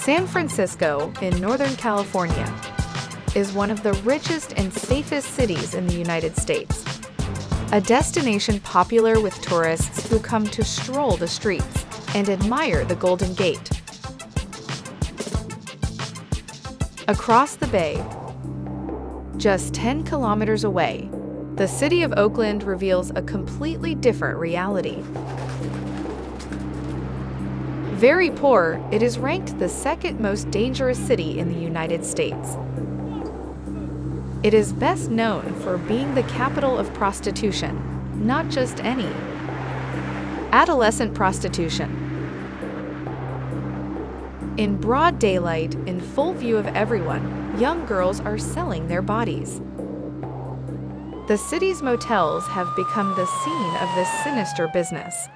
San Francisco, in Northern California, is one of the richest and safest cities in the United States. A destination popular with tourists who come to stroll the streets and admire the Golden Gate. Across the bay, just 10 kilometers away, the city of Oakland reveals a completely different reality. Very poor, it is ranked the second most dangerous city in the United States. It is best known for being the capital of prostitution, not just any. Adolescent prostitution. In broad daylight, in full view of everyone, young girls are selling their bodies. The city's motels have become the scene of this sinister business.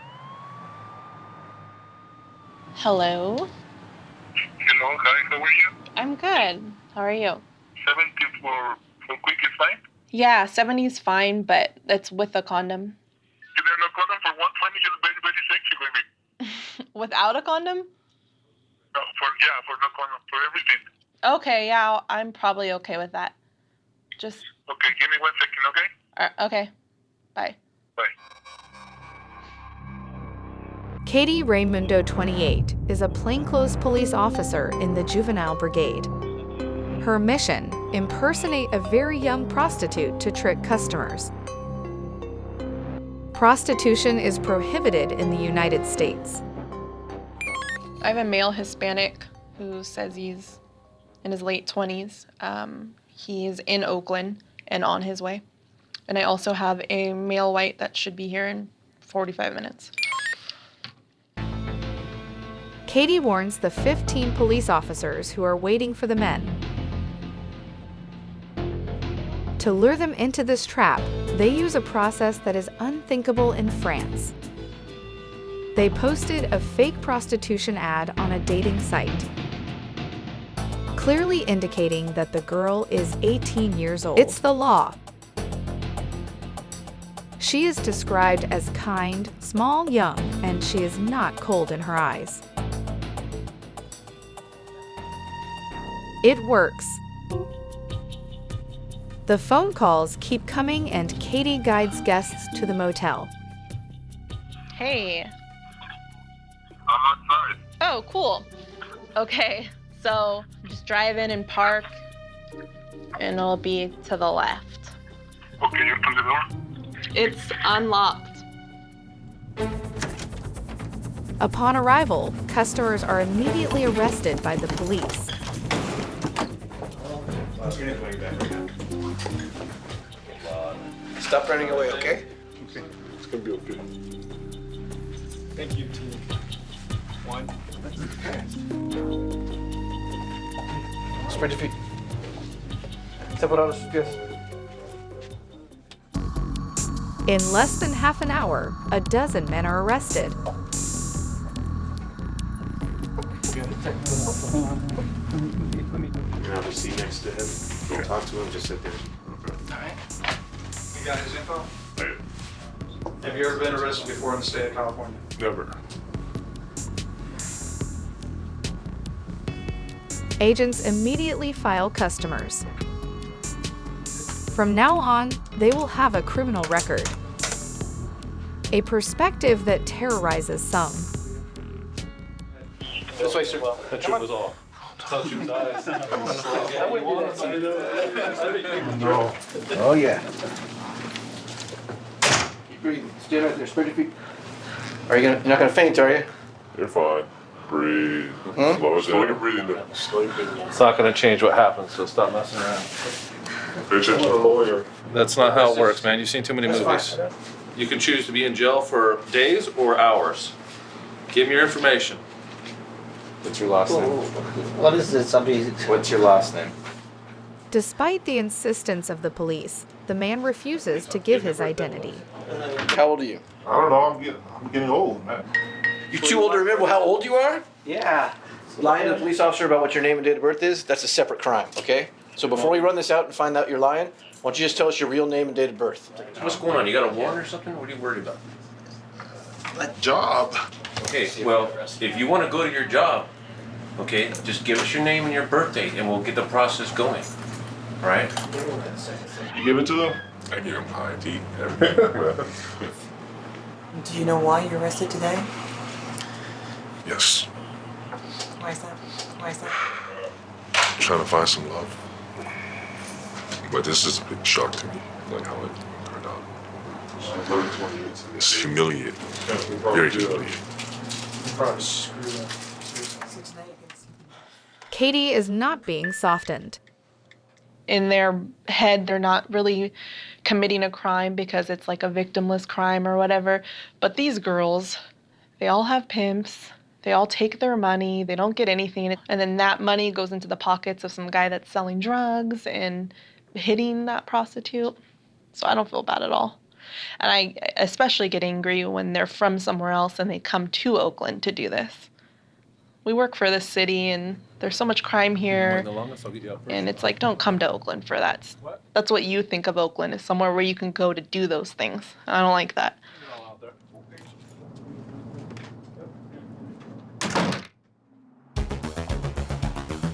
Hello. Hello, hi, how are you? I'm good. How are you? 70 for, for quick is fine? Yeah, 70 is fine, but it's with a condom. Is there no condom for 120? Just very, very sexy, baby. Without a condom? No, for, yeah, for no condom, for everything. Okay, yeah, I'm probably okay with that. Just, Okay, give me one second, okay? uh, okay. Bye. Bye. Katie Raimundo, 28, is a plainclothes police officer in the Juvenile Brigade. Her mission impersonate a very young prostitute to trick customers. Prostitution is prohibited in the United States. I have a male Hispanic who says he's in his late 20s. Um, he's in Oakland and on his way. And I also have a male white that should be here in 45 minutes. Katie warns the 15 police officers who are waiting for the men. To lure them into this trap, they use a process that is unthinkable in France. They posted a fake prostitution ad on a dating site, clearly indicating that the girl is 18 years old. It's the law. She is described as kind, small, young, and she is not cold in her eyes. It works. The phone calls keep coming and Katie guides guests to the motel. Hey. I'm outside. Oh, cool. Okay, so just drive in and park, and it'll be to the left. Okay, you open the door? It's unlocked. Upon arrival, customers are immediately arrested by the police. Stop running away, okay? Okay, it's gonna be okay. Thank you, team. One. Spread your feet. Separados sus pies. In less than half an hour, a dozen men are arrested. You have a seat next to him. Don't talk to him, just sit there. all right You got his info? Hey, Have you ever been arrested before in the state of California? Never. Agents immediately file customers. From now on, they will have a criminal record. A perspective that terrorizes some. This way, sir. That shit was off. Thought you was eyes. No. Oh, yeah. Keep breathing. Stay right there. Spread your feet. Are you gonna, you're not gonna faint, are you? You're fine. Breathe. Huh? Slow it down. You're breathing there. It's not gonna change what happens, so stop messing around. Pay attention to the lawyer. That's not how it works, man. You've seen too many movies. You can choose to be in jail for days or hours. Give me your information. What's your last name? What is this? Somebody. What's your last name? Despite the insistence of the police, the man refuses to give his identity. How old are you? I don't know, I'm getting, I'm getting old, man. You're too old to remember how old you are? Yeah. Lying to a police officer about what your name and date of birth is, that's a separate crime, okay? So before we run this out and find out you're lying, why don't you just tell us your real name and date of birth? What's going on? You got a warrant or something? What are you worried about? That job. Okay, well, if you wanna go to your job, Okay, just give us your name and your birthday and we'll get the process going. All right? You give it to them? I give them ID. everything. Do you know why you're arrested today? yes. Why is that? Why is that? I'm trying to find some love. But this is a big shock to me, like how it turned out. It's humiliating. Very humiliating. Katie is not being softened. in their head they're not really committing a crime because it's like a victimless crime or whatever. But these girls they all have pimps. They all take their money. They don't get anything. And then that money goes into the pockets of some guy that's selling drugs and hitting that prostitute. So i don't feel bad at all. And i especially get angry when they're from somewhere else and they come to oakland to do this we work for this city and there's so much crime here The longest, I'll get you up first. and it's like, don't come to Oakland for that. That's what you think of Oakland is somewhere where you can go to do those things. I don't like that.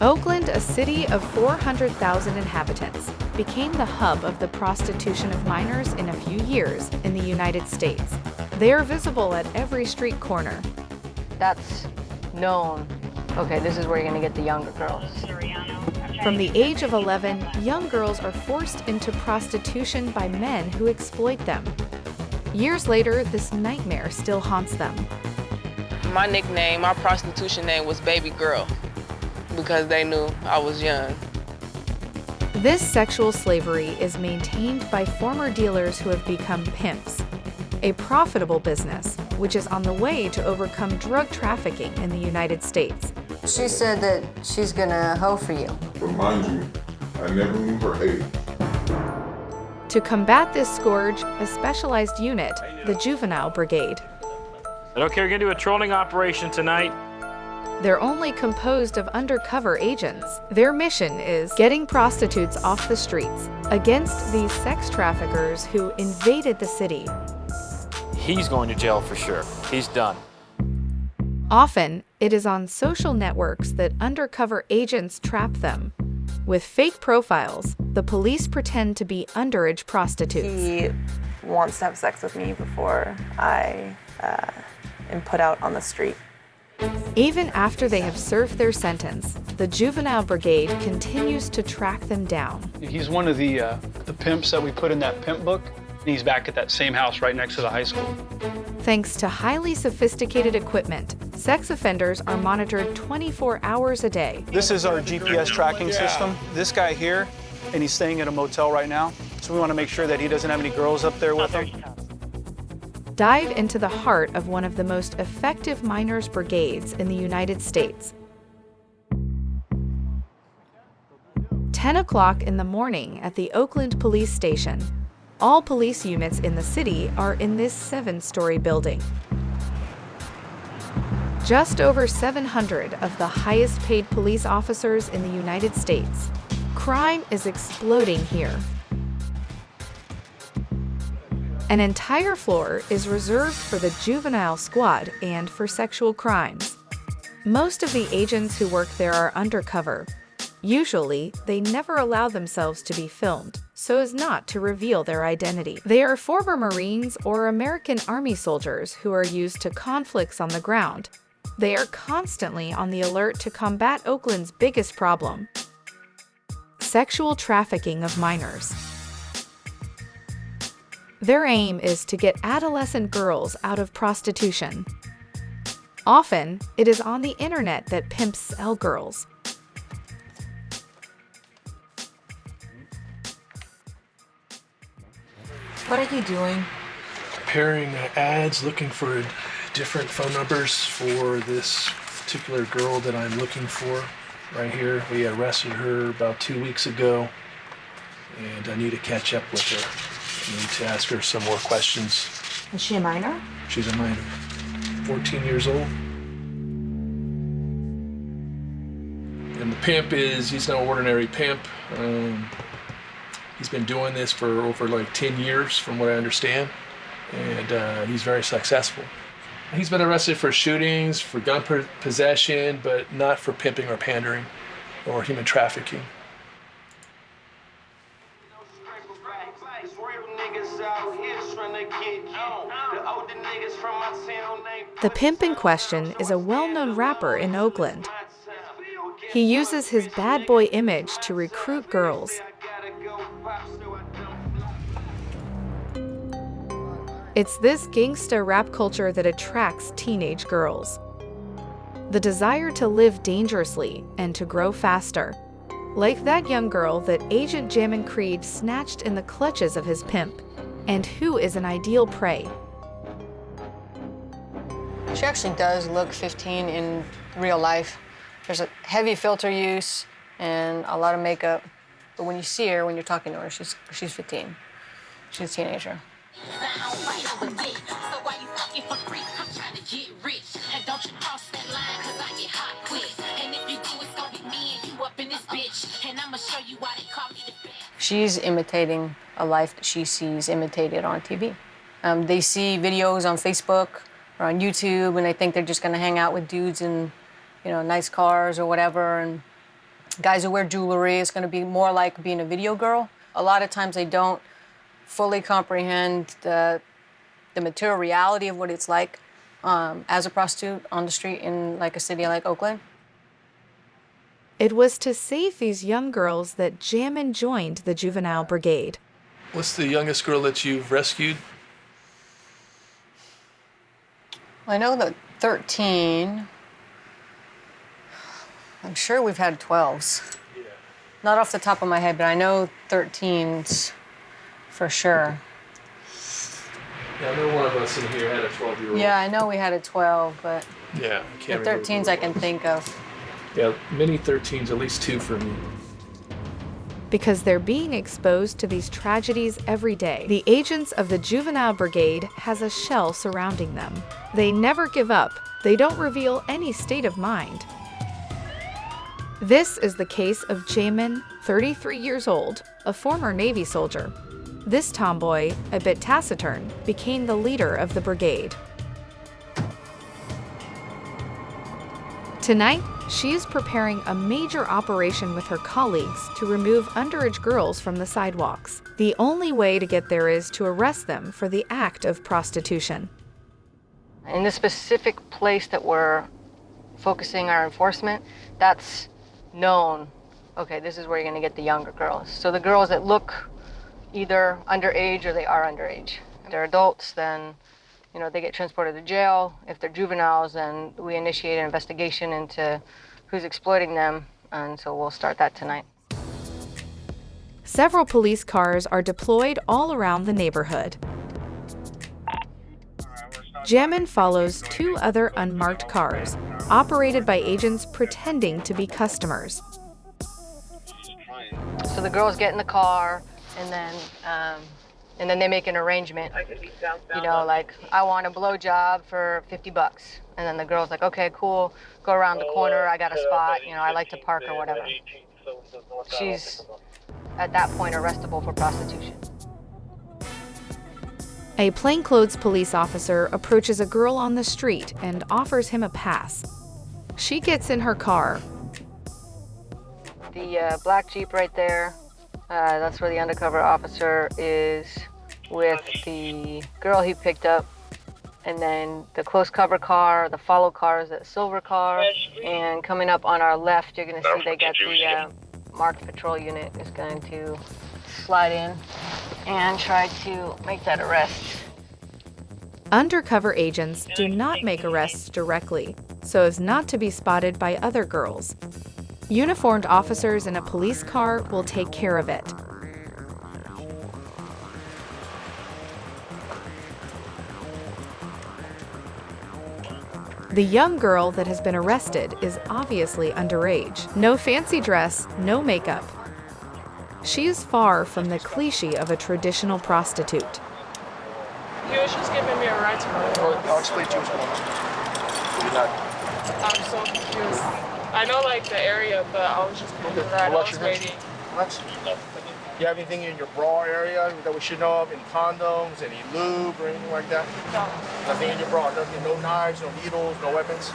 Oakland, a city of 400,000 inhabitants, became the hub of the prostitution of minors in a few years in the United States. They are visible at every street corner. That's known. Okay, this is where you're gonna get the younger girls. From the age of 11, young girls are forced into prostitution by men who exploit them. Years later, this nightmare still haunts them. My nickname, my prostitution name was Baby Girl because they knew I was young. This sexual slavery is maintained by former dealers who have become pimps, a profitable business which is on the way to overcome drug trafficking in the United States. She said that she's gonna hoe for you. Remind you, I never knew her age. To combat this scourge, a specialized unit, the Juvenile Brigade. Okay, we're gonna do a trolling operation tonight. They're only composed of undercover agents. Their mission is getting prostitutes off the streets against these sex traffickers who invaded the city. He's going to jail for sure. He's done. Often, it is on social networks that undercover agents trap them. With fake profiles, the police pretend to be underage prostitutes. He wants to have sex with me before I uh, am put out on the street. Even after they have served their sentence, the Juvenile Brigade continues to track them down. He's one of the, uh, the pimps that we put in that pimp book. And he's back at that same house right next to the high school. Thanks to highly sophisticated equipment, sex offenders are monitored 24 hours a day. This is our GPS tracking system. This guy here, and he's staying at a motel right now. So we want to make sure that he doesn't have any girls up there with him. Dive into the heart of one of the most effective minors brigades in the United States. 10 o'clock in the morning at the Oakland Police Station. All police units in the city are in this seven story building. Just over 700 of the highest paid police officers in the United States. Crime is exploding here. An entire floor is reserved for the juvenile squad and for sexual crimes. Most of the agents who work there are undercover. Usually, they never allow themselves to be filmed, so as not to reveal their identity. They are former Marines or American Army soldiers who are used to conflicts on the ground. They are constantly on the alert to combat Oakland's biggest problem sexual trafficking of minors. Their aim is to get adolescent girls out of prostitution. Often, it is on the internet that pimps sell girls. What are you doing? Preparing uh, ads, looking for different phone numbers for this particular girl that I'm looking for. Right here, we arrested her about two weeks ago, and I need to catch up with her. I need to ask her some more questions. Is she a minor? She's a minor, 14 years old. And the pimp is, he's no ordinary pimp. Um, he's been doing this for over like 10 years, from what I understand, and uh, he's very successful. He's been arrested for shootings, for gun possession, but not for pimping or pandering or human trafficking. The pimp in question is a well known rapper in Oakland. He uses his bad boy image to recruit girls. It's this gangsta rap culture that attracts teenage girls. The desire to live dangerously and to grow faster. Like that young girl that Agent Jammin Creed snatched in the clutches of his pimp, and who is an ideal prey. She actually does look 15 in real life. There's a heavy filter use and a lot of makeup. But when you see her, when you're talking to her, she's, she's 15. She's a teenager. She's imitating a life that she sees imitated on TV. Um, they see videos on Facebook or on YouTube and they think they're just gonna hang out with dudes in, you know, nice cars or whatever and guys who wear jewelry. It's gonna be more like being a video girl. A lot of times they don't fully comprehend the, the material reality of what it's like um, as a prostitute on the street in like a city like Oakland. It was to save these young girls that Jammin joined the Juvenile Brigade. What's the youngest girl that you've rescued? I know that 13. I'm sure we've had 12s. Not off the top of my head, but I know 13s for sure. Yeah, I know one of us in here had a 12 year old. Yeah, I know we had a 12, but Yeah, I the can't remember. 13s I can think of. Yeah, many 13s, at least two for me. Because they're being exposed to these tragedies every day, the agents of the Juvenile Brigade has a shell surrounding them. They never give up. They don't reveal any state of mind. This is the case of Jamin, 33 years old, a former Navy soldier. This tomboy, a bit taciturn, became the leader of the brigade. Tonight, she is preparing a major operation with her colleagues to remove underage girls from the sidewalks. The only way to get there is to arrest them for the act of prostitution. In the specific place that we're focusing our enforcement, that's known. Okay, this is where you're gonna get the younger girls. So the girls that look either underage or they are underage. If they're adults, then you know they get transported to jail. If they're juveniles, then we initiate an investigation into who's exploiting them, and so we'll start that tonight. Several police cars are deployed all around the neighborhood. Jammin follows two other unmarked cars, operated by agents pretending to be customers. So the girls get in the car, and then um, and then they make an arrangement. You know, like I want a blow job for 50 bucks, and then the girl's like, okay, cool, go around the corner. I got a spot. You know, I like to park or whatever. She's at that point arrestable for prostitution. A plainclothes police officer approaches a girl on the street and offers him a pass. She gets in her car. The uh, black Jeep right there, uh, that's where the undercover officer is with the girl he picked up. And then the close cover car, the follow car is that silver car. And coming up on our left, you're gonna see they got the uh, marked patrol unit is going to slide in and try to make that arrest. Undercover agents do not make arrests directly, so as not to be spotted by other girls. Uniformed officers in a police car will take care of it. The young girl that has been arrested is obviously underage. No fancy dress, no makeup. She is far from the cliche of a traditional prostitute. He was just giving me a ride to my. I'll explain to you what's going on. You're not. I'm so confused. I know like the area, but I was just moving around. I Watch was waiting. Relax. You have anything in your bra area that we should know of? Any condoms, any lube, or anything like that? No. Nothing in your bra. Nothing. No knives, no needles, no weapons.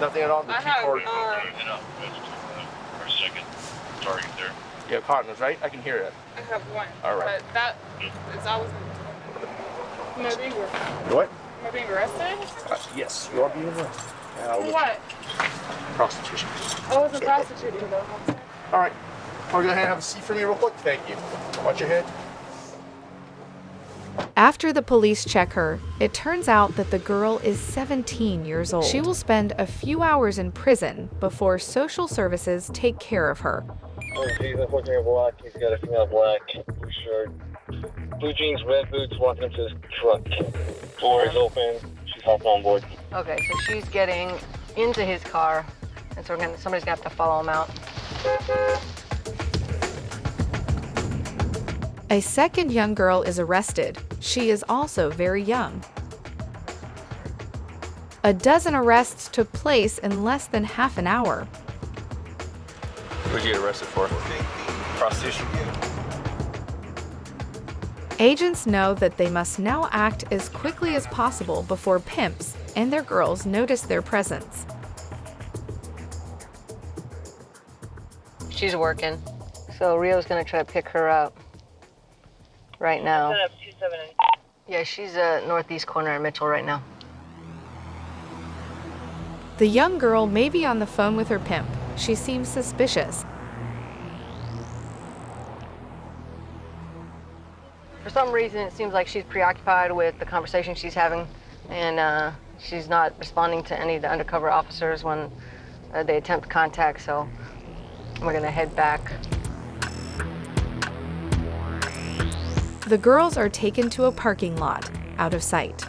Nothing at all. The I have, cord. uh, For second, target there. You have condoms, right? I can hear it. I have one. All right. But that is I was. Am I being, What? am I being arrested? Uh, yes, you are being arrested. Uh, what? Prostitution. I wasn't prostituting though. All right. I'll go ahead and have a seat for me real quick. Thank you. Watch your head. After the police check her, it turns out that the girl is 17 years old. She will spend a few hours in prison before social services take care of her. Oh, he's looking at black. He's got a female black blue shirt, blue jeans, red boots, walking up to his truck. Door is open. She's on board. Okay, so she's getting into his car, and so we're gonna, somebody's gonna have to follow him out. A second young girl is arrested. She is also very young. A dozen arrests took place in less than half an hour. What'd you get arrested for? Prostitution. Agents know that they must now act as quickly as possible before pimps and their girls notice their presence. She's working, so Rio's gonna try to pick her up right now. Yeah, she's uh, northeast corner of Mitchell right now. The young girl may be on the phone with her pimp. She seems suspicious. For some reason, it seems like she's preoccupied with the conversation she's having, and uh, she's not responding to any of the undercover officers when uh, they attempt contact. So we're gonna head back. The girls are taken to a parking lot, out of sight.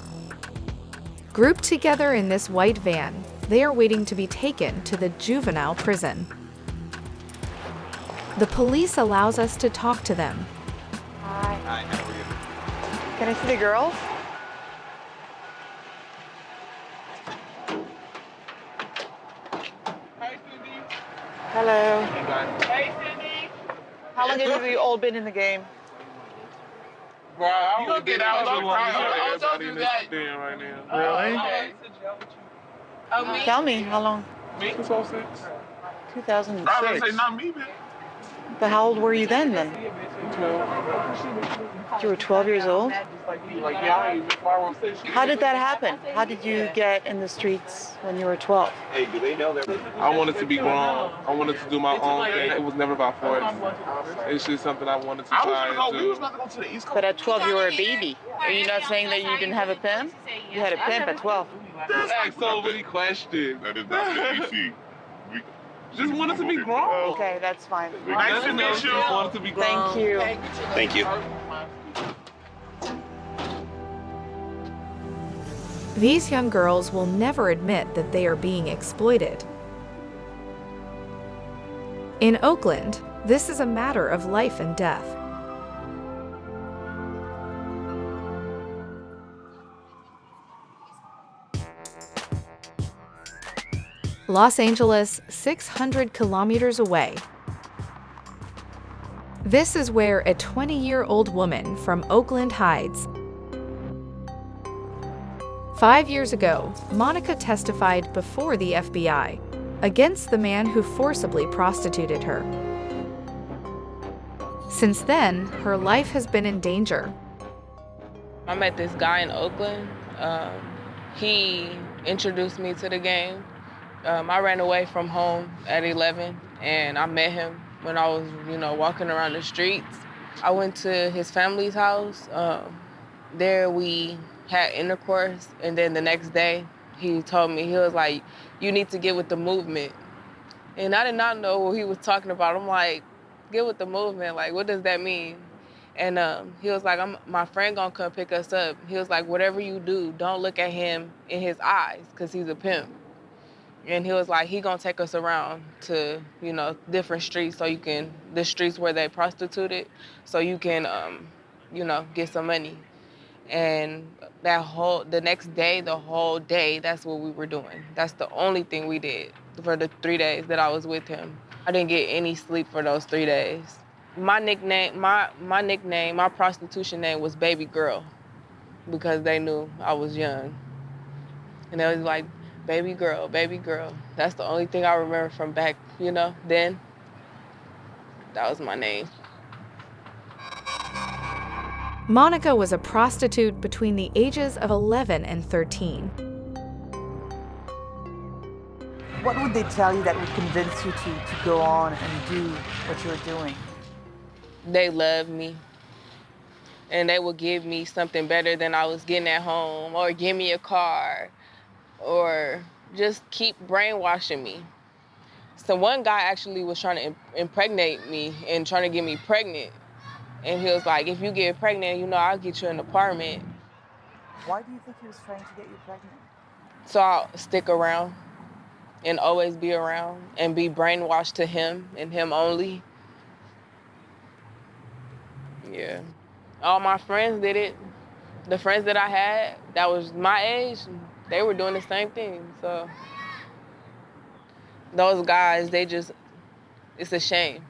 Grouped together in this white van, they are waiting to be taken to the juvenile prison. The police allows us to talk to them. Can I see the girls? Hi, Cindy. Hello. Hey, Cindy. How long have you all been in the game? Bro, I You gonna get out of the car. everybody Don't do that. right now. Oh, really? Oh, me? Tell me, how long? Me? 2006. I was gonna 2006. say not me, man. But how old were you then, then? 12. You were 12 years old? Like, yeah, I ain't just borrow station. How did that happen? How did you get in the streets when you were 12? Hey, do they know that? I wanted to be grown. I wanted to do my own thing. It was never about force. It's just something I wanted to try and do. But at 12 you were a baby. Are you not saying that you didn't have a pimp? You had a pimp at 12. That's ask so many questions. That is not the DC. Just wanted to be grown. Okay, that's fine. Nice to meet you. Just wanted to be grown. Thank you. Thank you. These young girls will never admit that they are being exploited. In Oakland, this is a matter of life and death. Los Angeles, 600 kilometers away. This is where a 20 year old woman from Oakland hides. Five years ago, Monica testified before the FBI against the man who forcibly prostituted her. Since then, her life has been in danger. I met this guy in Oakland. Um, he introduced me to the game. Um, I ran away from home at 11, and I met him when I was, you know, walking around the streets. I went to his family's house. Um, there we had intercourse, and then the next day he told me he was like, "You need to get with the movement," and I did not know what he was talking about. I'm like, "Get with the movement? Like, what does that mean?" And um, he was like, "My friend gonna come pick us up." He was like, "Whatever you do, don't look at him in his eyes, cause he's a pimp." And he was like, "He gonna take us around to, you know, different streets, so you can the streets where they prostituted, so you can, um, you know, get some money." And that whole the next day, the whole day, that's what we were doing. That's the only thing we did for the three days that I was with him. I didn't get any sleep for those three days. my nickname, my my nickname, my prostitution name was Baby Girl, because they knew I was young, and they was like, Baby Girl, Baby Girl. That's the only thing I remember from back, you know, then. That was my name. Monica was a prostitute between the ages of 11 and 13. What would they tell you that would convince you to, to go on and do what you were doing? They loved me. And they would give me something better than I was getting at home, or give me a car, or just keep brainwashing me. So one guy actually was trying to impregnate me and trying to get me pregnant. And he was like, if you get pregnant, you know, I'll get you an apartment. Why do you think he was trying to get you pregnant? So I'll stick around and always be around and be brainwashed to him and him only. Yeah. All my friends did it. The friends that I had that was my age, they were doing the same thing. So those guys, they just, it's a shame.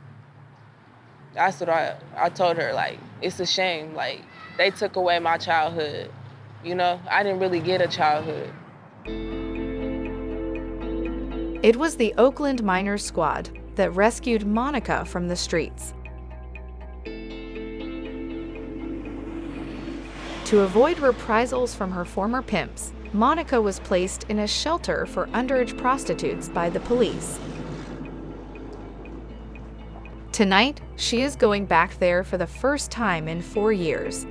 That's what I, I told her, like, it's a shame. Like, they took away my childhood. You know, I didn't really get a childhood. It was the Oakland Minors Squad that rescued Monica from the streets. To avoid reprisals from her former pimps, Monica was placed in a shelter for underage prostitutes by the police. Tonight, she is going back there for the first time in four years.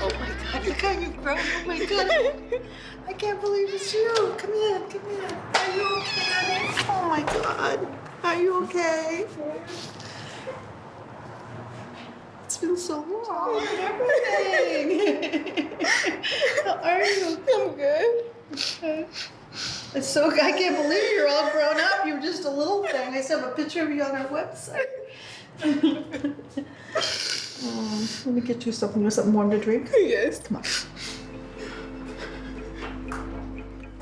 Oh my god, look how you've grown. Oh my god. I can't believe it's you. Come in, come in. Are you okay? Oh my god. Are you okay? It's been so long and everything. How are you? I'm good. It's so I can't believe you're all grown up. You're just a little thing. I still have a picture of you on our website. Um, let me get you something. You want something warm to drink? Yes. Come on.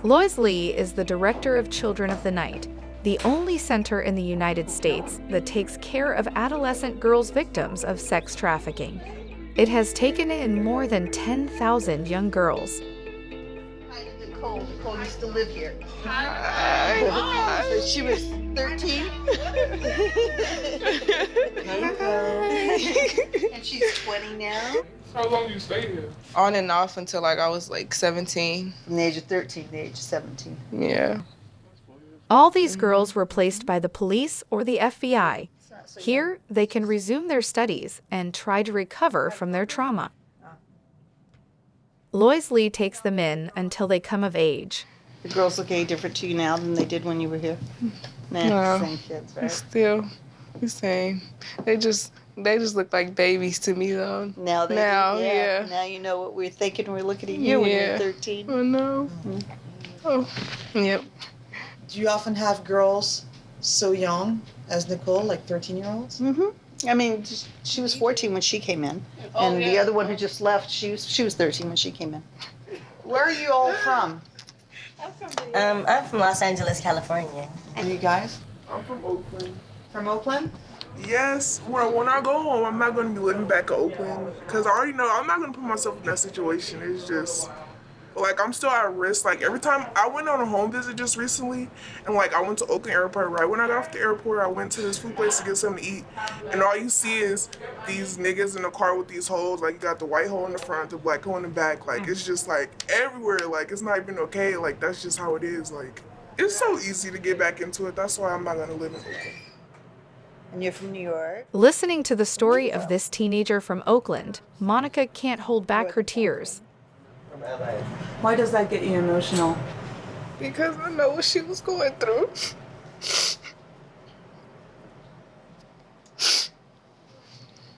Lois Lee is the director of Children of the Night, the only center in the United States that takes care of adolescent girls victims of sex trafficking. It has taken in more than 10,000 young girls. Nicole. Nicole used to live here. Hi. So she was 13. and she's 20 now. How long you stay here? On and off until like I was like 17. From the age of 13 to the age of 17. Yeah. All these girls were placed by the police or the FBI. Here, they can resume their studies and try to recover from their trauma. Lois Lee takes them in until they come of age. The girls look any different to you now than they did when you were here? Nah, No. same kids, right? Still the same. They just they just look like babies to me though. Now they do, yeah. yeah. Now you know what we're thinking. We're looking at you when you're 13. Oh no. Mm-hmm. Oh, yep. Do you often have girls so young as Nicole, like 13 year olds? Mm-hmm. I mean, she was 14 when she came in, Oh, and the other one who just left, she was she was 13 when she came in. Where are you all from? Um, I'm from Los Angeles, California. And you guys? I'm from Oakland. From Oakland? Yes. When, when I go home, I'm not going to be living back in Oakland because I already know I'm not going to put myself in that situation. It's just like I'm still at risk. Like every time I went on a home visit just recently, and like I went to Oakland Airport. Right when I got off the airport, I went to this food place to get something to eat, and all you see is these niggas in the car with these holes. Like you got the white hole in the front, the black hole in the back. Like it's mm-hmm. just like everywhere. Like it's not even okay. Like that's just how it is. Like it's so easy to get back into it. That's why I'm not gonna live in Oakland. And you're from New York? Listening to the story of this teenager from Oakland, Monica can't hold back her tears. Why does that get you emotional? Because I know what she was going through.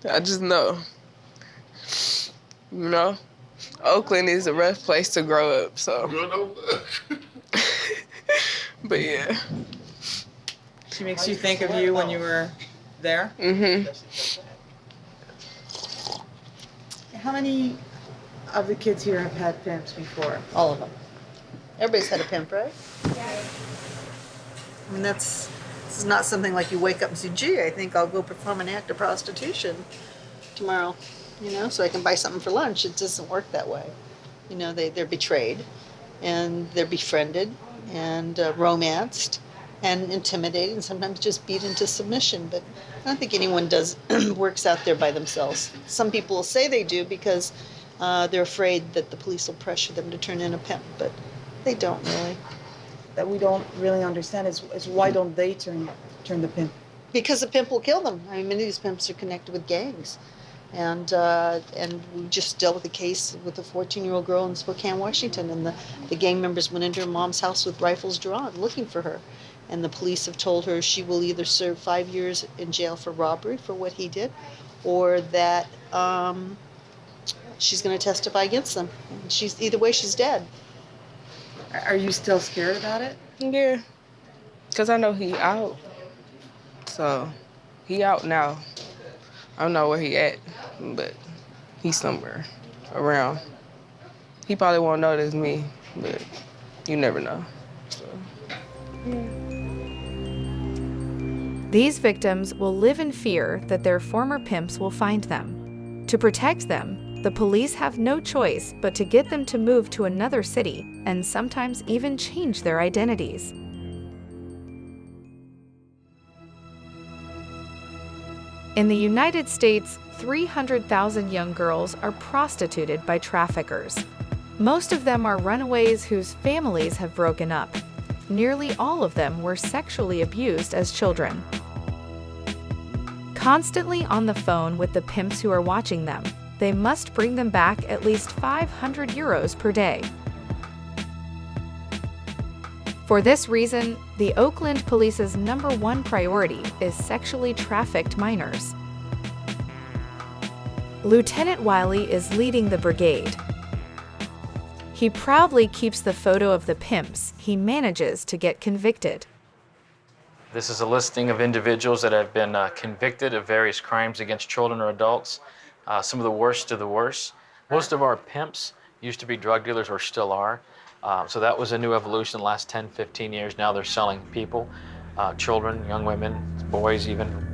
I just know. You know, Oakland is a rough place to grow up, so. but yeah. She makes you think of you when you were there? Mm-hmm. How many of the kids here have had pimps before? All of them. Everybody's had a pimp, right? Yeah. I mean, that's this is not something like you wake up and say, "Gee, I think I'll go perform an act of prostitution tomorrow," you know, so I can buy something for lunch. It doesn't work that way. You know, they they're betrayed, and they're befriended, and uh, romanced, and intimidated, and sometimes just beat into submission. But I don't think anyone does works out there by themselves. Some people will say they do because uh, they're afraid that the police will pressure them to turn in a pimp, but they don't really. That we don't really understand is, is why don't they turn turn the pimp? Because the pimp will kill them. I mean, many of these pimps are connected with gangs. And uh, and we just dealt with a case with a 14 year old girl in Spokane, Washington, and the, the gang members went into her mom's house with rifles drawn looking for her. And the police have told her she will either serve five years in jail for robbery for what he did, or that um, she's going to testify against them. She's either way, she's dead. Are you still scared about it? Yeah, cause I know he out. So, he out now. I don't know where he at, but he's somewhere around. He probably won't notice me, but you never know. So, yeah. These victims will live in fear that their former pimps will find them. To protect them, the police have no choice but to get them to move to another city and sometimes even change their identities. In the United States, 300,000 young girls are prostituted by traffickers. Most of them are runaways whose families have broken up. Nearly all of them were sexually abused as children. Constantly on the phone with the pimps who are watching them, they must bring them back at least 500 euros per day. For this reason, the Oakland Police's number one priority is sexually trafficked minors. Lieutenant Wiley is leading the brigade. He proudly keeps the photo of the pimps he manages to get convicted. This is a listing of individuals that have been uh, convicted of various crimes against children or adults, uh, some of the worst of the worst. Most of our pimps used to be drug dealers or still are. Uh, so that was a new evolution the last 10, 15 years. Now they're selling people, uh, children, young women, boys even.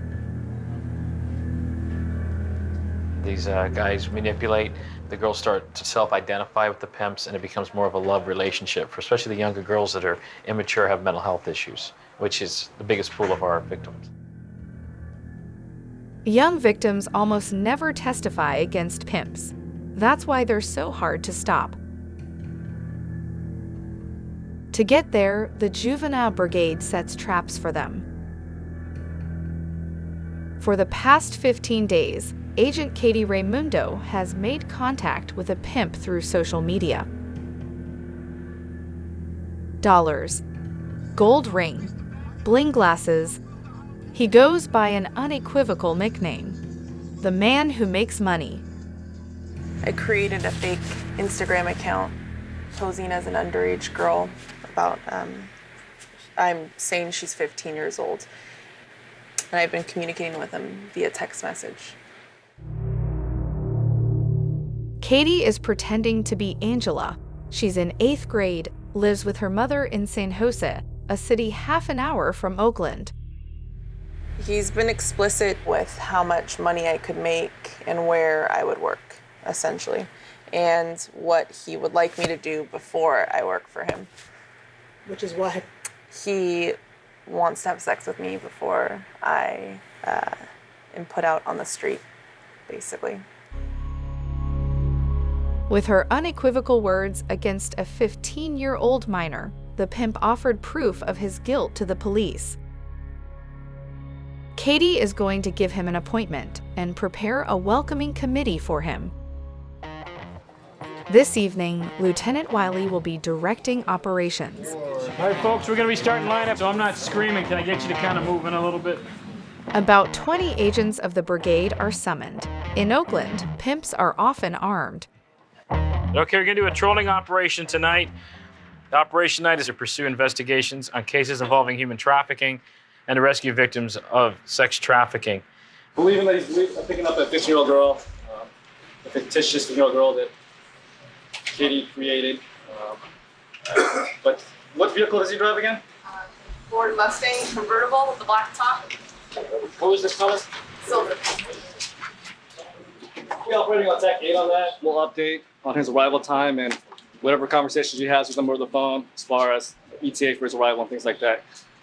These uh, guys manipulate. The girls start to self-identify with the pimps and it becomes more of a love relationship, for especially the younger girls that are immature, have mental health issues, which is the biggest pool of our victims. Young victims almost never testify against pimps. That's why they're so hard to stop. To get there, the Juvenile Brigade sets traps for them. For the past 15 days, Agent Katie Raimundo has made contact with a pimp through social media. Dollars, gold ring, bling glasses. He goes by an unequivocal nickname the man who makes money. I created a fake Instagram account posing as an underage girl about, um, I'm saying she's 15 years old. And I've been communicating with him via text message. Katie is pretending to be Angela. She's in eighth grade, lives with her mother in San Jose, a city half an hour from Oakland. He's been explicit with how much money I could make and where I would work, essentially, and what he would like me to do before I work for him. Which is what? He wants to have sex with me before I uh, am put out on the street, basically. With her unequivocal words against a 15 year old minor, the pimp offered proof of his guilt to the police. Katie is going to give him an appointment and prepare a welcoming committee for him. This evening, Lieutenant Wiley will be directing operations. All right, folks, we're going to be starting lineup, so I'm not screaming. Can I get you to kind of move in a little bit? About 20 agents of the brigade are summoned. In Oakland, pimps are often armed. Okay, we're going to do a trolling operation tonight. The operation tonight is to pursue investigations on cases involving human trafficking and to rescue victims of sex trafficking. Believing that he's picking up a 15 year old girl, um, a fictitious 15 year old girl that Katie created. Um, but what vehicle does he drive again? Ford Mustang convertible with the black top. What was this color? Silver. We're operating on Tech 8 on that. We'll update on his arrival time and whatever conversations he has with them over the phone as far as ETA for his arrival and things like that.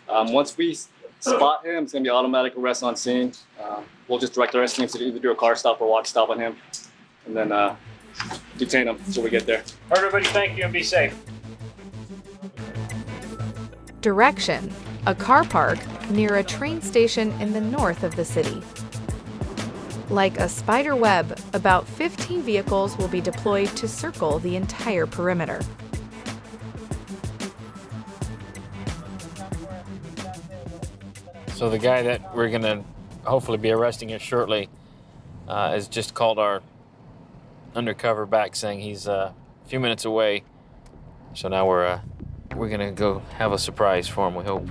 Um, once we s- spot him, it's going to be automatic arrest on scene. Um, we'll just direct our teams to either do a car stop or watch stop on him and then uh, detain him until we get there. Everybody, thank you and be safe. Direction a car park near a train station in the north of the city. Like a spider web, about 15 vehicles will be deployed to circle the entire perimeter. So the guy that we're gonna hopefully be arresting here shortly uh, has just called our undercover back saying he's uh, a few minutes away. So now we're uh, we're gonna go have a surprise for him. We hope.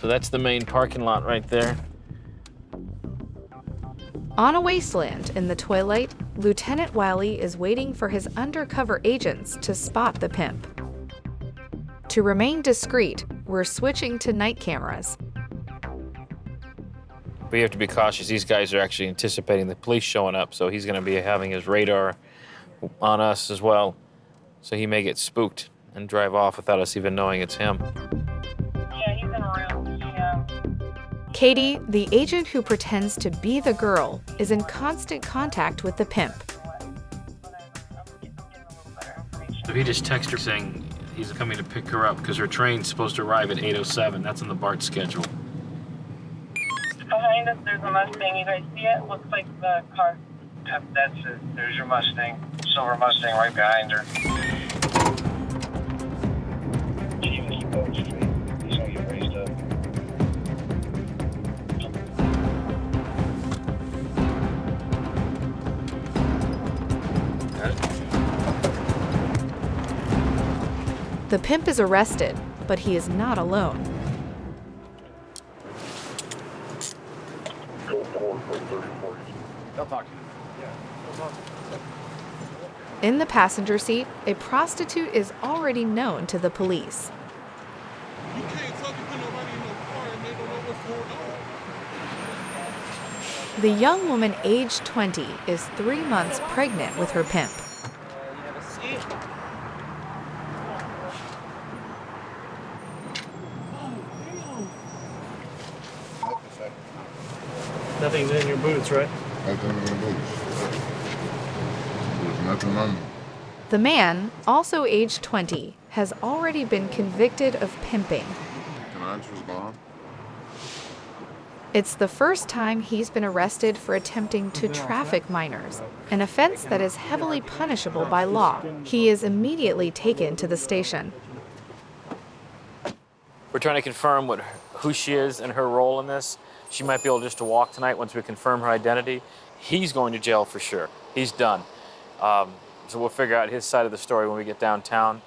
So that's the main parking lot right there. On a wasteland in the twilight, Lieutenant Wiley is waiting for his undercover agents to spot the pimp. To remain discreet, we're switching to night cameras. We have to be cautious. These guys are actually anticipating the police showing up, so he's going to be having his radar on us as well. So he may get spooked and drive off without us even knowing it's him. Yeah, he's in a room. Yeah. Katie, the agent who pretends to be the girl, is in constant contact with the pimp. So he just texted her saying he's coming to pick her up because her train's supposed to arrive at 8.07. That's on the BART schedule. Behind us, there's a Mustang. You guys see it? Looks like the car. Yep, that's it. There's your Mustang. Silver Mustang right behind her. The pimp is arrested, but he is not alone. They'll talk to you. In the passenger seat, a prostitute is already known to the police. The young woman, aged 20, is three months pregnant with her pimp. Nothing's in your boots, right? Nothing in the boots. There's nothing on them. The man, also aged 20, has already been convicted of pimping. Can I just go on? It's the first time he's been arrested for attempting to traffic minors, an offense that is heavily punishable by law. He is immediately taken to the station. We're trying to confirm what who she is and her role in this. She might be able just to walk tonight once we confirm her identity. He's going to jail for sure. He's done. Um, so we'll figure out his side of the story when we get downtown.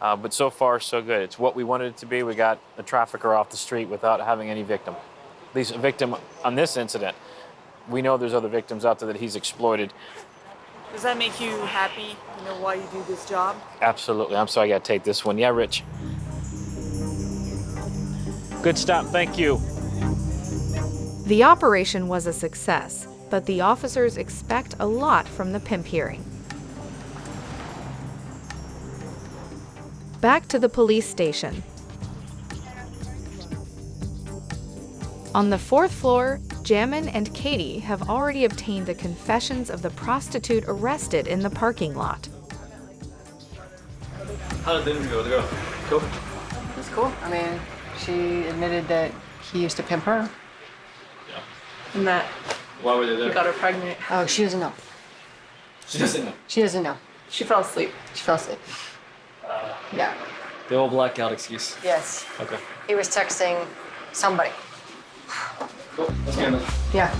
Uh, but so far, so good. It's what we wanted it to be. We got a trafficker off the street without having any victim. At least a victim on this incident. We know there's other victims out there that he's exploited. Does that make you happy? You know why you do this job? Absolutely. I'm sorry I got to take this one. Yeah, Rich. Good stop. Thank you. The operation was a success, but the officers expect a lot from the pimp hearing. Back to the police station. On the fourth floor, Jamin and Katie have already obtained the confessions of the prostitute arrested in the parking lot. How did the interview go? Did it go? Cool. It's cool. I mean, she admitted that he used to pimp her. And that Why were they he there? got her pregnant. Oh, she doesn't know. She doesn't know. She doesn't know. She fell asleep. She fell asleep. Uh, yeah. The old blackout excuse. Yes. Okay. He was texting somebody. Cool. Let's get in. Yeah.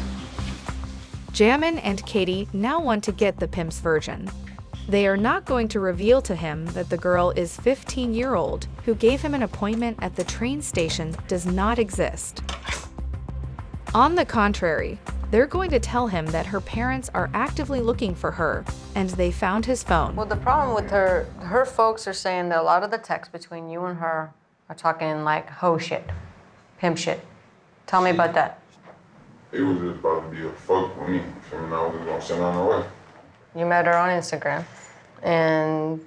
Jamin and Katie now want to get the pimp's version. They are not going to reveal to him that the girl is 15 year old who gave him an appointment at the train station does not exist. On the contrary, they're going to tell him that her parents are actively looking for her and they found his phone. Well, the problem with her, her folks are saying that a lot of the texts between you and her are talking like hoe shit, pimp shit. Tell me about that. It was just about to be a fuck with me. And I was just gonna send her on her way. You met her on Instagram, and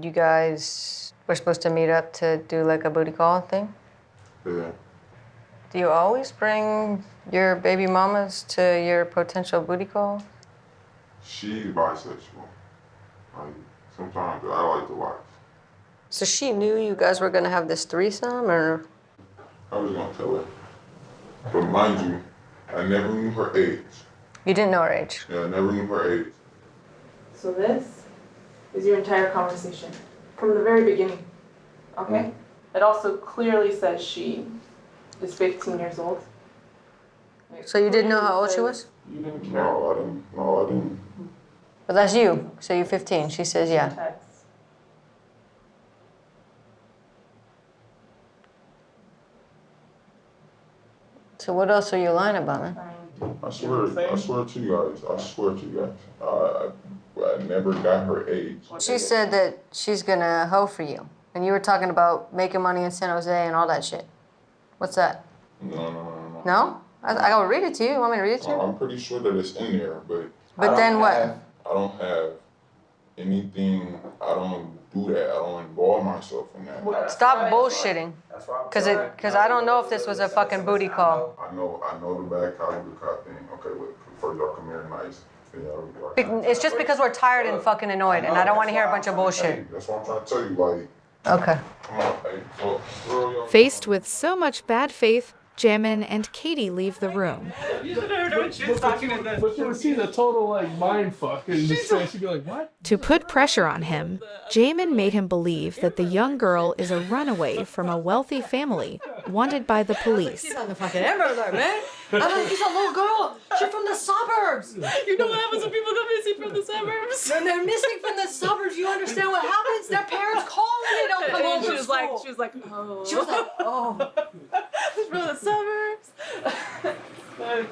you guys were supposed to meet up to do like a booty call thing. Yeah. Do you always bring your baby mamas to your potential booty call? She's bisexual. Like, sometimes I like to watch. So she knew you guys were gonna have this threesome, or I was gonna tell her. But mind you, I never knew her age. you didn't know her age? Yeah, I never knew her age. So this is your entire conversation from the very beginning. Okay? It also clearly says she is 15 years old. So you didn't know how old she was? You didn't care. No, I didn't. No, I didn't. But that's you. So you're 15. She says yeah. So what else are you lying about, man? I swear, I swear to you guys, I swear to you guys, I, I never got her age. She said that she's gonna hoe for you, and you were talking about making money in San Jose and all that shit. What's that? No, no, no, no. No? I, I gotta read it to you. You want me to read it to you? I'm pretty sure that it's in there, but. But I then what? have- I don't have anything. I don't do that. I don't involve myself in that. Stop bullshitting. Cause it, cause I don't know if this was a fucking booty call. I know, I know the bad cop, good cop thing. Okay, look, first y'all come here nice. then y'all- y'all- Be- It's just because we're tired and fucking annoyed, and I don't want to hear a bunch of bullshit. That's what I'm trying to tell you. Like, Okay. come on, hey, look, girl, y'all- Faced with so much bad faith, Jamin and Katie leave the room. But you would see the total like mind fuck and just she'd be like, what? To put pressure on him, Jamin made him believe that the young girl is a runaway from a wealthy family wanted by the police. She's on the fucking Amber Alert, man. I'm like, he's a little girl. She's from the suburbs. You know what happens when people go missing from the suburbs? When they're missing from the suburbs, you understand what happens? Their parents call and they don't come home she from was like, she was like, oh. She was like, oh. She's from the suburbs.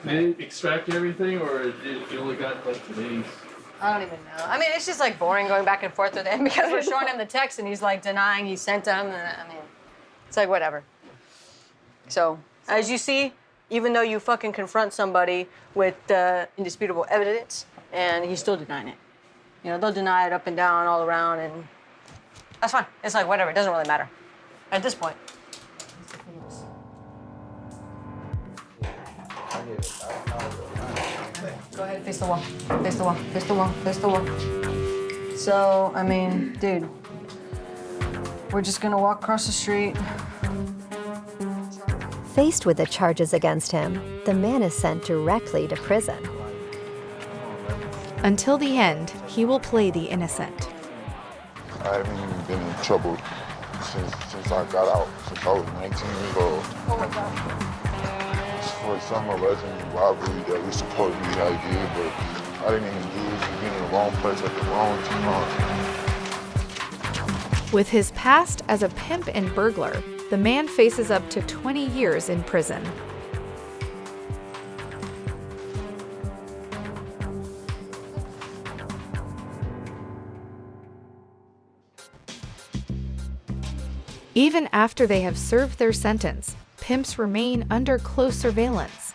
They didn't extract everything, or did you only got like today's? I don't even know. I mean, it's just like boring going back and forth with him because we're showing him the text and he's like denying he sent them. And I mean, it's like whatever. So, as you see, even though you fucking confront somebody with uh, indisputable evidence and he's still denying it. You know, they'll deny it up and down, all around, and that's fine. It's like whatever. It doesn't really matter at this point. Go ahead, face the wall. Face the wall. Face the wall. Face the wall. So, I mean, dude, we're just gonna walk across the street. Faced with the charges against him, the man is sent directly to prison. Until the end, he will play the innocent. I haven't even been in trouble since since I got out, since I was 19 years old. For some alleged robbery that we supposedly had did, but I didn't even do it. We been in the wrong place at the wrong time. With his past as a pimp and burglar, the man faces up to 20 years in prison. Even after they have served their sentence, pimps remain under close surveillance.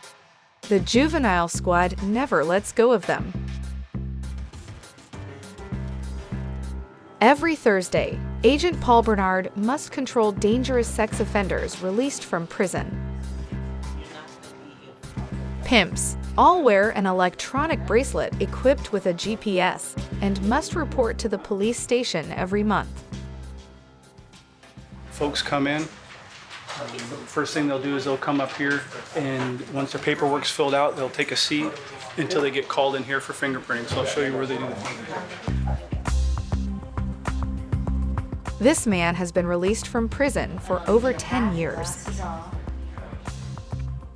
The juvenile squad never lets go of them. Every Thursday, Agent Paul Bernard must control dangerous sex offenders released from prison. Pimps all wear an electronic bracelet equipped with a GPS and must report to the police station every month. Folks come in. First thing they'll do is they'll come up here, and once their paperwork's filled out, they'll take a seat until they get called in here for fingerprinting. So I'll show you where they do the fingerprinting. This man has been released from prison for over 10 years.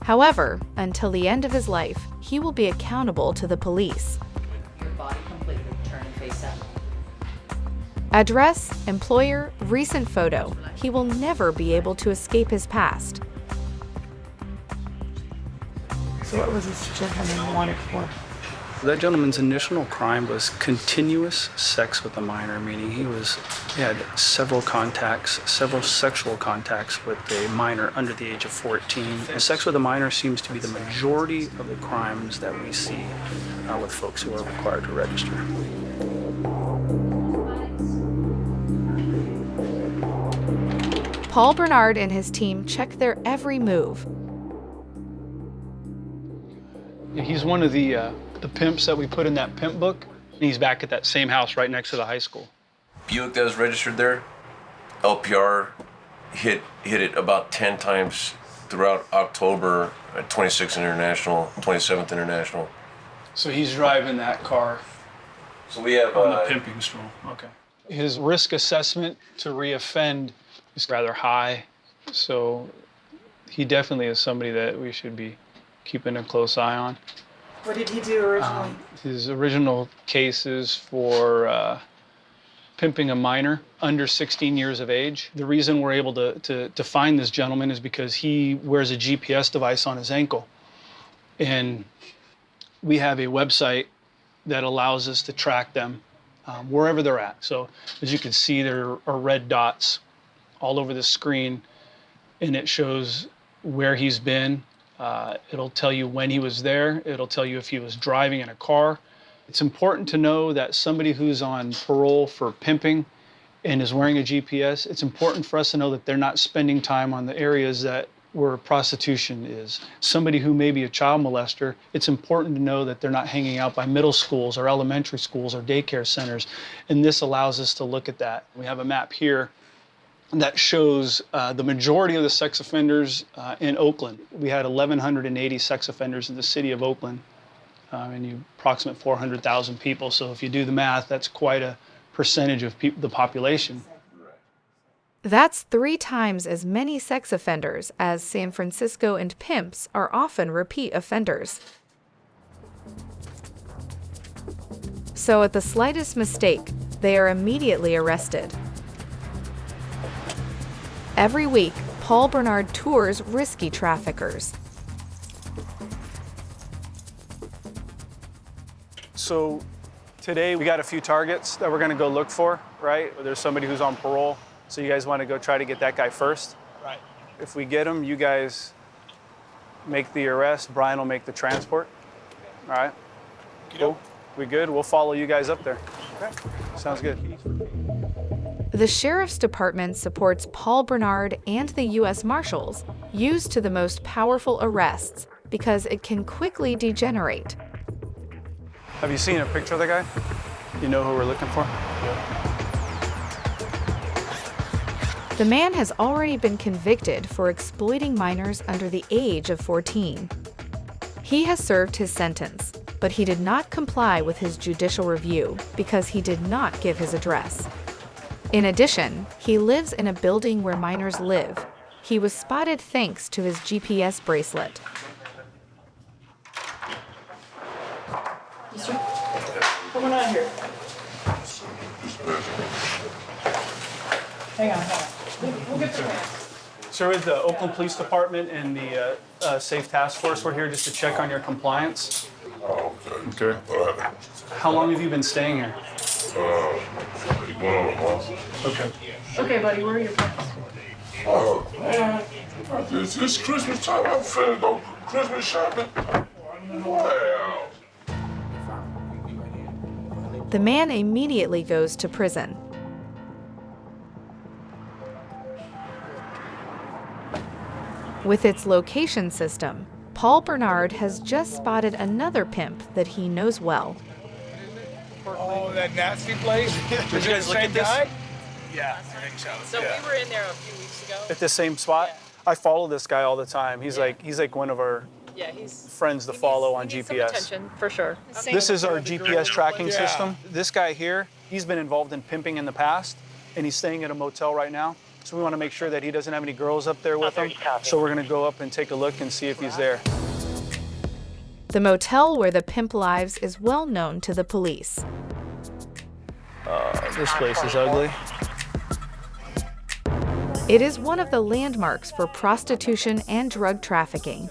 However, until the end of his life, he will be accountable to the police. Address, employer, recent photo. He will never be able to escape his past. So what was this gentleman wanted for? That gentleman's initial crime was continuous sex with a minor, meaning he was he had several contacts, several sexual contacts with a minor under the age of 14. And sex with a minor seems to be the majority of the crimes that we see uh, with folks who are required to register. Paul Bernard and his team check their every move. He's one of the uh, the pimps that we put in that pimp book. and He's back at that same house right next to the high school. Buick that was registered there, LPR hit hit it about 10 times throughout October at 26th International, 27th International. So he's driving that car So we have on uh, the pimping stroll. Okay. His risk assessment to reoffend is rather high, so he definitely is somebody that we should be keeping a close eye on. What did he do originally? Um, his original case is for uh, pimping a minor under 16 years of age. The reason we're able to, to, to find this gentleman is because he wears a GPS device on his ankle. And we have a website that allows us to track them um, wherever they're at. So as you can see, there are red dots all over the screen, and it shows where he's been. Uh, it'll tell you when he was there. It'll tell you if he was driving in a car. It's important to know that somebody who's on parole for pimping and is wearing a GPS, it's important for us to know that they're not spending time on the areas that where prostitution is. Somebody who may be a child molester, it's important to know that they're not hanging out by middle schools or elementary schools or daycare centers. And this allows us to look at that. We have a map here that shows uh, the majority of the sex offenders uh, in Oakland. We had 1,180 sex offenders in the city of Oakland, um, and you approximate 400,000 people. So if you do the math, that's quite a percentage of the population. That's three times as many sex offenders as San Francisco and pimps are often repeat offenders. So at the slightest mistake, they are immediately arrested. Every week, Paul Bernard tours risky traffickers. So today we got a few targets that we're going to go look for, right? There's somebody who's on parole, so you guys want to go try to get that guy first. Right. If we get him, you guys make the arrest. Brian will make the transport. All right. Cool. We good? We'll follow you guys up there. Okay. Sounds good. The Sheriff's Department supports Paul Bernard and the U.S. Marshals, used to the most powerful arrests because it can quickly degenerate. Have you seen a picture of the guy? You know who we're looking for? The man has already been convicted for exploiting minors under the age of 14. He has served his sentence, but he did not comply with his judicial review because he did not give his address. In addition, he lives in a building where minors live. He was spotted thanks to his GPS bracelet. Mister, what's going on here? Hang on, hang on. We'll, we'll get Sir, with the Oakland Police Department and the uh, uh, Safe Task Force, we're here just to check on your compliance. Oh, okay. Okay. How long have you been staying here? Uh, going on a month. Okay. Okay, buddy, where are your plans? Oh, man. It's, it's Christmas time. I'm finna go Christmas shopping. Wow. The man immediately goes to prison. With its location system, Paul Bernard has just spotted another pimp that he knows well. Oh, that nasty place? Did you guys look at this? Guy? Yeah, I think so. So yeah. we were in there a few weeks ago. At the same spot? I follow this guy all the time. He's like he's like one of our Yeah, he's friends to follow on some GPS. attention for sure. This is our GPS tracking Yeah. system. This guy here, he's been involved in pimping in the past, and he's staying at a motel right now. So we want to make sure that he doesn't have any girls up there with him. So we're going to go up and take a look and see if he's there. The motel where the pimp lives is well known to the police. Uh, this place is ugly. It is one of the landmarks for prostitution and drug trafficking.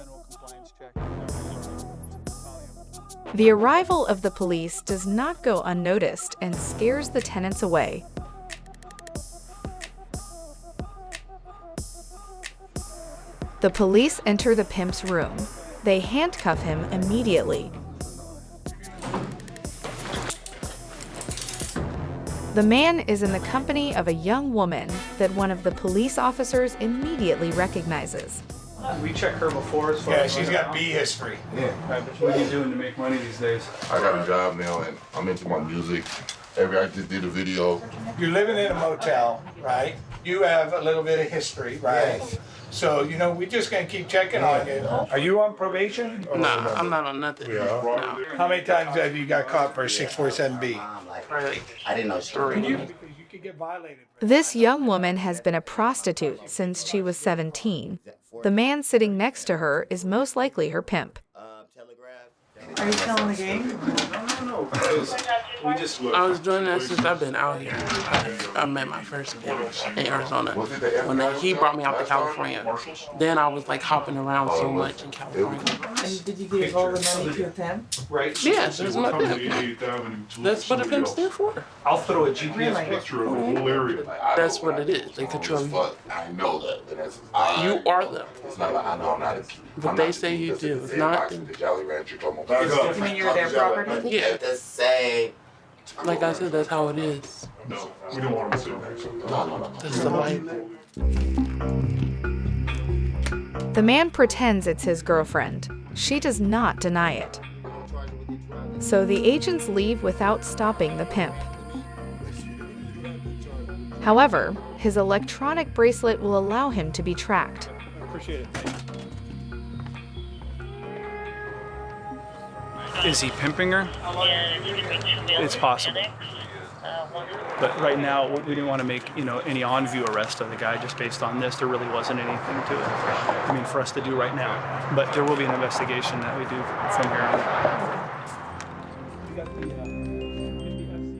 The arrival of the police does not go unnoticed and scares the tenants away. The police enter the pimp's room. They handcuff him immediately. The man is in the company of a young woman that one of the police officers immediately recognizes. We check her before as far Yeah, as she's got B history. Yeah. What are you doing to make money these days? I got a job now and I'm into my music. Every I just did a video. You're living in a motel, right? You have a little bit of history, right? So, you know, we're just gonna keep checking on you. Are you on probation? or- Nah, I'm not on nothing. No. How many times have you got caught for a six four seven B? Probably I didn't know three. You could get violated. This young woman has been a prostitute since she was 17. The man sitting next to her is most likely her pimp. Are you still in the game? No, no, no. We just I was doing that since I've been out here. I, I met my first pimp in Arizona. When they, he brought me out to California. Then I was like hopping around so much in California. And did you give all the money to a pimp? Right. Yeah, that's my pimp. That's what a pimp stands for. I'll throw a GPS Really? picture of the whole area. That's what it is. They control you. I know that. You are them. It's not like I know I'm not a But they say you do. the If not, boxing, the Jolly Rancher. You mean you're their property? Yeah. The same. Like I said, that's how it is. No, we don't want to say. No, no, no. That's the life. The man pretends it's his girlfriend. She does not deny it. So the agents leave without stopping the pimp. However, his electronic bracelet will allow him to be tracked. Appreciate it. Is he pimping her? It's possible. But right now, we we didn't want to make you know any on-view arrest of the guy just based on this. There really wasn't anything to it. I mean, for us to do right now. But there will be an investigation that we do from here on.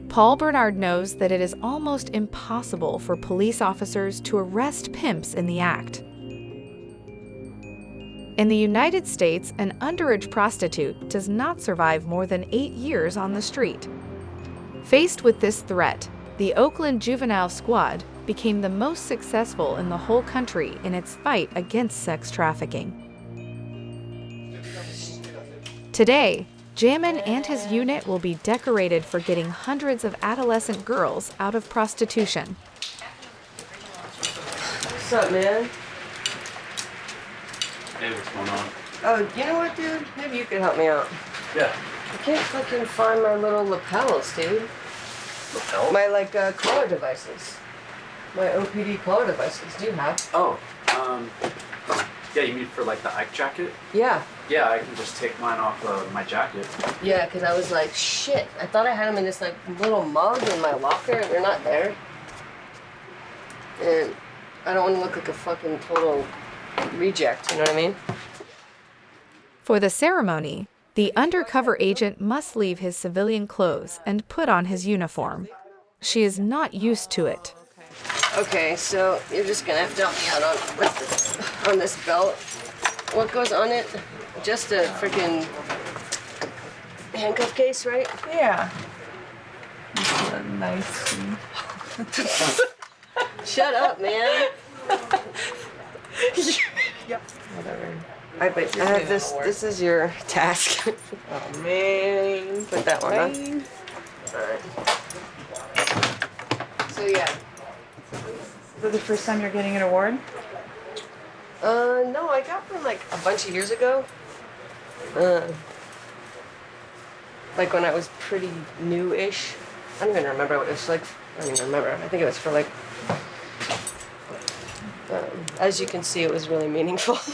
Paul Bernard knows that it is almost impossible for police officers to arrest pimps in the act. In the United States, an underage prostitute does not survive more than eight years on the street. Faced with this threat, the Oakland Juvenile Squad became the most successful in the whole country in its fight against sex trafficking. Today, Jamin and his unit will be decorated for getting hundreds of adolescent girls out of prostitution. What's up, man? Hey, what's going on? Oh, you know what, dude? Maybe you could help me out. Yeah. I can't fucking find my little lapels, dude. Lapels? My, like, uh, collar devices. My OPD collar devices. Do you have? Oh, um, yeah, you mean for like the Ike jacket? Yeah. Yeah, I can just take mine off of my jacket. Yeah, because I was like, shit. I thought I had them in this, like, little mug in my locker, and they're not there. And I don't want to look like a fucking total reject, you know what I mean? For the ceremony, the undercover agent must leave his civilian clothes and put on his uniform. She is not used to it. Okay, so you're just gonna have to help me out on with this, on this belt. What goes on it? Just a freaking handcuff case, right? Yeah. Nice. Shut up, man. yep. Whatever. I but I have this. This is your task. Oh man. Put that one on. Alright. So yeah. Is it the first time you're getting an award? Uh, no, I got one like a bunch of years ago. Uh, like when I was pretty new-ish. I don't even remember what it was like. I don't even remember. I think it was for like. Um, as you can see, it was really meaningful.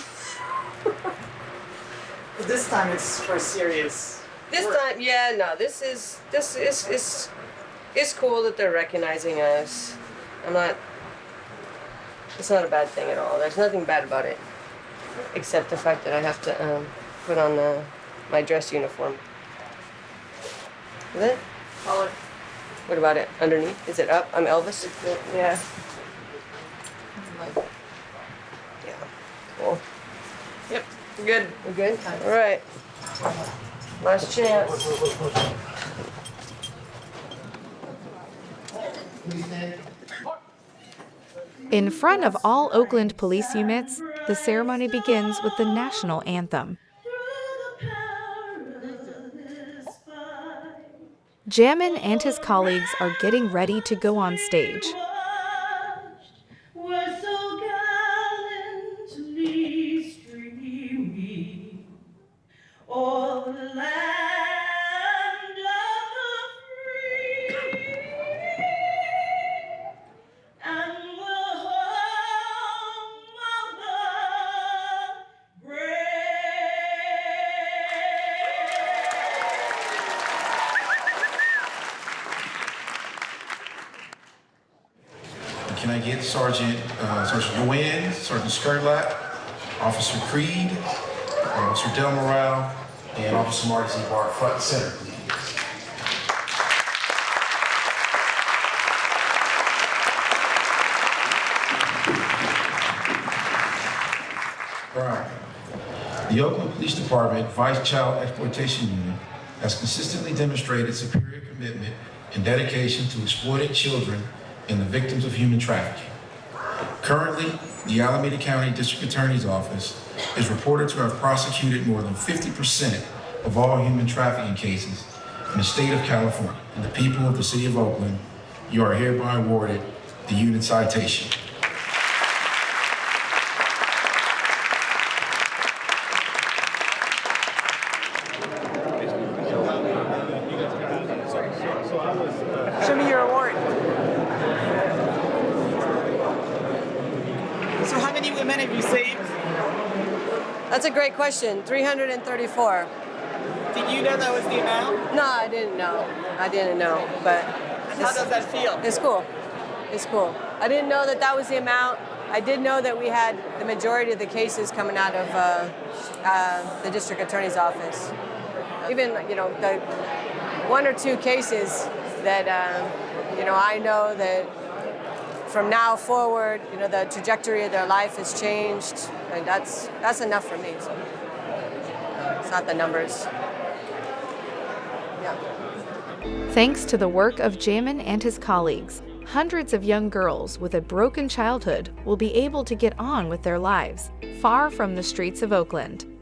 But this time it's for serious. this time, yeah, no, this is this is is it's cool that they're recognizing us. I'm not. It's not a bad thing at all. There's nothing bad about it, except the fact that I have to um, put on the, my dress uniform. Is it? Collar. What about it? Underneath? Is it up? I'm Elvis. Yeah. Yeah. Cool. Yep. Good. We're good. All right. Last chance. In front of all Oakland police units, the ceremony begins with the national anthem. Jamin and his colleagues are getting ready to go on stage. Can I get Sergeant uh, Sergeant Nguyen, Sergeant Skirlack, Officer Creed, Officer Del Morale, and Officer Marty Z. Bar front and center, please. The Oakland Police Department Vice Child Exploitation Unit has consistently demonstrated superior commitment and dedication to exploited children and the victims of human trafficking. Currently, the Alameda County District Attorney's Office is reported to have prosecuted more than 50% of all human trafficking cases in the state of California. And the people of the city of Oakland, you are hereby awarded the unit citation. Show me your award. So how many women have you saved? That's a great question. 334. Did you know that was the amount? No, I didn't know. I didn't know, but. How does that feel? It's cool. It's cool. I didn't know that that was the amount. I did know that we had the majority of the cases coming out of uh, uh, the district attorney's office. Even, you know, the one or two cases that, um, you know, I know that from now forward, you know, the trajectory of their life has changed, and that's that's enough for me. So it's not the numbers. Yeah. Thanks to the work of Jamin and his colleagues, hundreds of young girls with a broken childhood will be able to get on with their lives, far from the streets of Oakland.